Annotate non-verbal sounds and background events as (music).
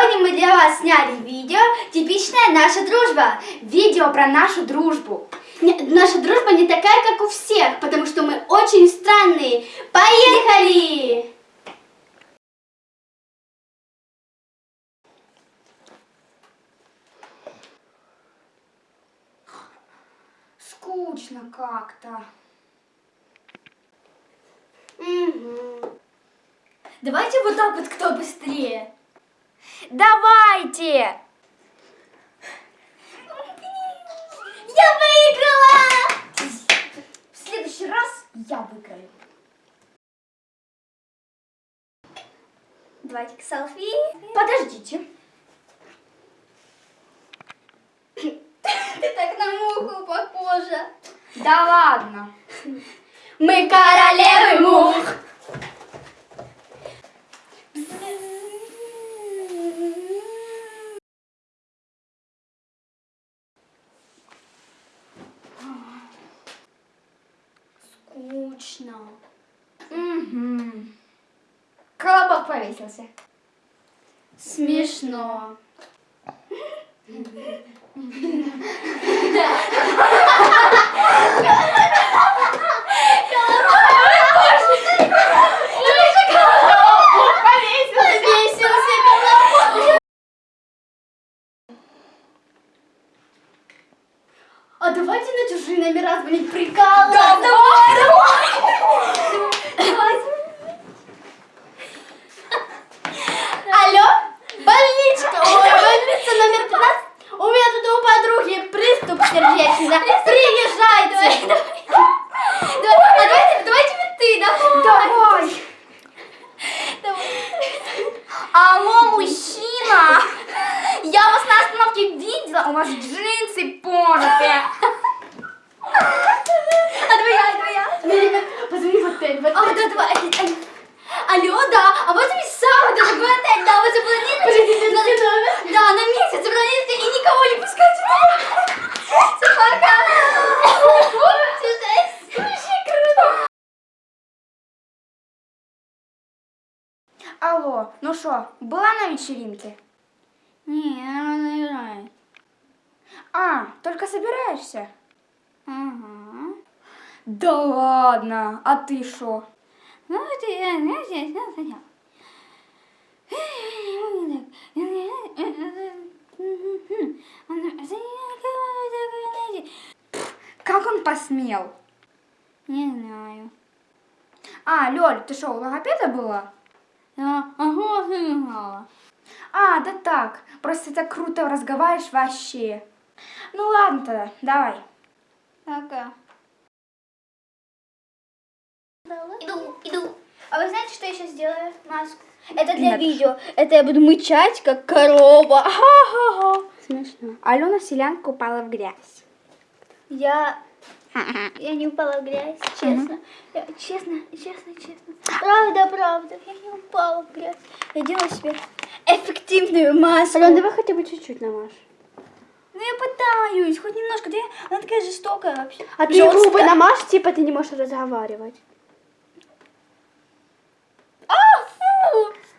Сегодня мы для вас сняли видео «Типичная наша дружба». Видео про нашу дружбу. Наша дружба не такая, как у всех, потому что мы очень странные. Поехали! Скучно как-то. Давайте вот так вот, кто быстрее. Давайте! Я выиграла! В следующий раз я выиграю. Давайте к селфи. Подождите. Ты так на муху похожа. Да ладно. Мы королевы мух. Скучно. Угу. Колобок повесился. Смешно. А давайте на чужие номера звонить прикалываться. Давай. Приезжайте. Давай, а (laughs) давайте, давайте ты, давай. Давай. Алло, мужчина! Я вас на остановке видела, у вас джинсы порты. А давай я, давай я. Смотри, как- Позвони в отель, в отель. А, да, давай. Алло, да, а вот и сам, это другой отель, да, вы запланировали. на, Да, на месяц запланировали и никого не пускайте. Все, пока. Вообще круто. Алло, ну что, была на вечеринке? Не, она играет. А, только собираешься? Ага. Да ладно, а ты что? Ну, это я, знаете, я хотел. Как он посмел? Не знаю. А, Лёль, ты что, у логопеда была? Я ага, сыграла. А, да так, просто так круто разговариваешь вообще. Ну ладно тогда, давай. Пока. Иду, иду. А вы знаете, что я сейчас сделаю? Маску. Это для Нет. видео. Это я буду мычать, как корова. Ха-ха-ха. (laughs) Смешно. Алена Селянка упала в грязь. Я... Я не упала в грязь, честно. Я- честно, честно, честно. Правда, правда. Я не упала в грязь. Я делаю себе эффективную маску. давай хотя бы чуть-чуть намажь. Ну я пытаюсь, хоть немножко. Я- Она такая жестокая вообще. А ты Жёсткая. губы намажь, типа ты не можешь разговаривать.